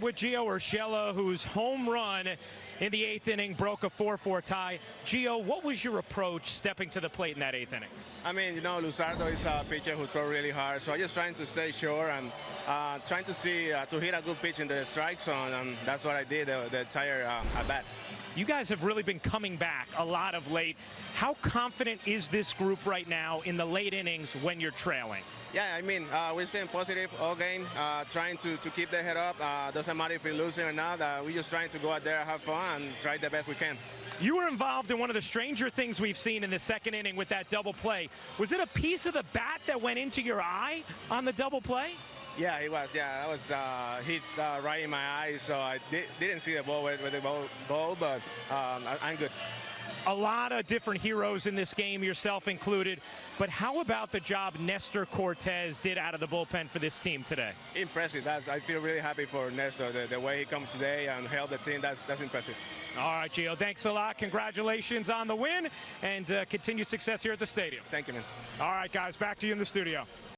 with Gio Urshela, whose home run in the eighth inning broke a 4-4 tie. Gio, what was your approach stepping to the plate in that eighth inning? I mean, you know, Luzardo is a pitcher who throws really hard, so I'm just trying to stay sure and uh, trying to see uh, to hit a good pitch in the strike zone, and that's what I did the, the entire uh, at bat. You guys have really been coming back a lot of late. How confident is this group right now in the late innings when you're trailing? Yeah, I mean, uh, we're staying positive all game, uh, trying to, to keep the head up. Uh, doesn't matter if we're losing or not. Uh, we're just trying to go out there, have fun, and try the best we can. You were involved in one of the stranger things we've seen in the second inning with that double play. Was it a piece of the bat that went into your eye on the double play? Yeah, it was. Yeah, that was uh, hit uh, right in my eyes, so I di didn't see the ball with, with the ball, ball but um, I, I'm good. A lot of different heroes in this game, yourself included. But how about the job Nestor Cortes did out of the bullpen for this team today? Impressive. That's, I feel really happy for Nestor. The, the way he come today and held the team, that's, that's impressive. All right, Gio, thanks a lot. Congratulations on the win and uh, continued success here at the stadium. Thank you, man. All right, guys, back to you in the studio.